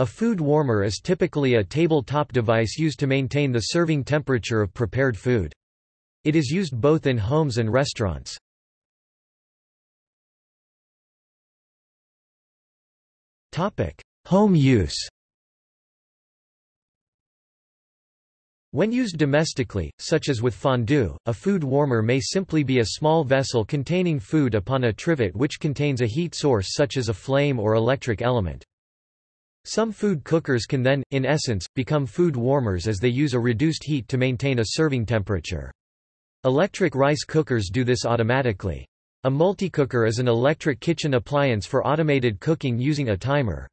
A food warmer is typically a tabletop device used to maintain the serving temperature of prepared food. It is used both in homes and restaurants. Home use When used domestically, such as with fondue, a food warmer may simply be a small vessel containing food upon a trivet which contains a heat source such as a flame or electric element. Some food cookers can then, in essence, become food warmers as they use a reduced heat to maintain a serving temperature. Electric rice cookers do this automatically. A multicooker is an electric kitchen appliance for automated cooking using a timer.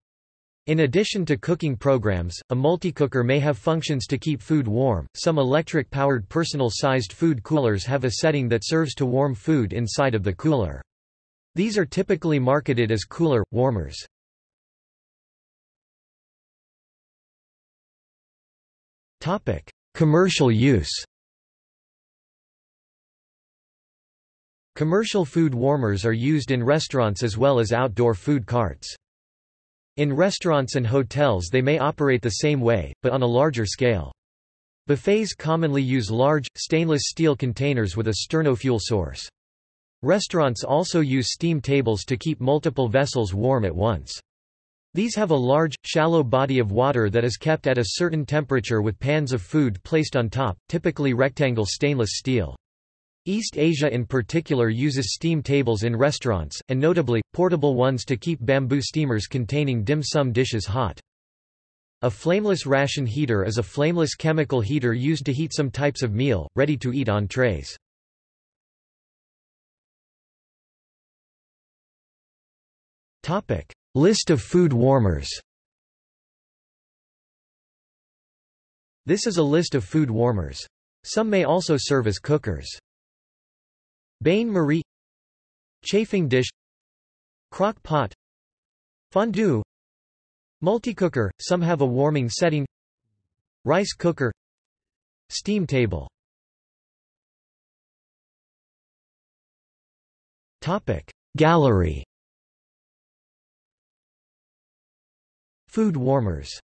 In addition to cooking programs, a multicooker may have functions to keep food warm. Some electric-powered personal-sized food coolers have a setting that serves to warm food inside of the cooler. These are typically marketed as cooler warmers. Commercial use. Commercial food warmers are used in restaurants as well as outdoor food carts. In restaurants and hotels they may operate the same way, but on a larger scale. Buffets commonly use large, stainless steel containers with a Sterno fuel source. Restaurants also use steam tables to keep multiple vessels warm at once. These have a large, shallow body of water that is kept at a certain temperature with pans of food placed on top, typically rectangle stainless steel. East Asia in particular uses steam tables in restaurants, and notably, portable ones to keep bamboo steamers containing dim sum dishes hot. A flameless ration heater is a flameless chemical heater used to heat some types of meal, ready-to-eat on trays. List of food warmers. This is a list of food warmers. Some may also serve as cookers. Bain Marie. Chafing dish. Crock pot. Fondue. Multicooker, some have a warming setting. Rice cooker. Steam table. Gallery Food warmers